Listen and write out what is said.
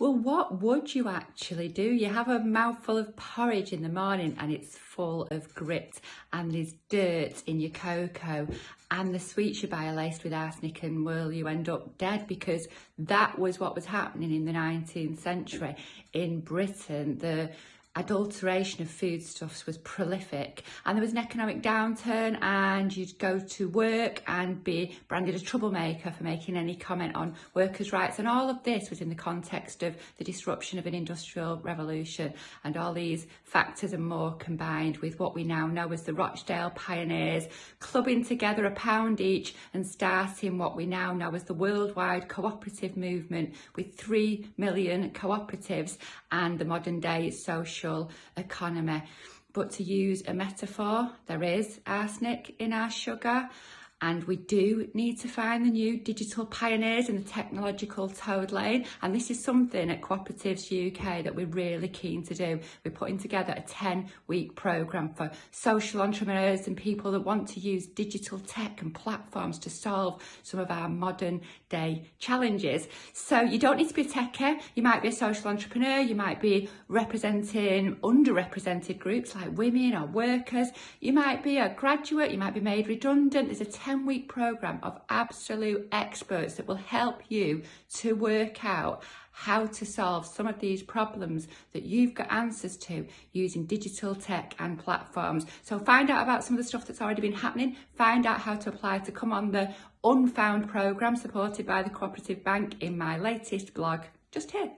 Well, what would you actually do? You have a mouthful of porridge in the morning and it's full of grit and there's dirt in your cocoa and the sweets you buy are laced with arsenic and will you end up dead because that was what was happening in the 19th century in Britain. The adulteration of foodstuffs was prolific and there was an economic downturn and you'd go to work and be branded a troublemaker for making any comment on workers' rights and all of this was in the context of the disruption of an industrial revolution and all these factors and more combined with what we now know as the Rochdale pioneers clubbing together a pound each and starting what we now know as the worldwide cooperative movement with three million cooperatives and the modern day social social economy. But to use a metaphor, there is arsenic in our sugar and we do need to find the new digital pioneers in the technological toad lane. And this is something at Cooperatives UK that we're really keen to do. We're putting together a 10 week programme for social entrepreneurs and people that want to use digital tech and platforms to solve some of our modern day challenges. So you don't need to be a techie, you might be a social entrepreneur, you might be representing underrepresented groups like women or workers, you might be a graduate, you might be made redundant, there's a 10 week program of absolute experts that will help you to work out how to solve some of these problems that you've got answers to using digital tech and platforms. So find out about some of the stuff that's already been happening, find out how to apply to come on the Unfound programme supported by the Cooperative Bank in my latest blog just here.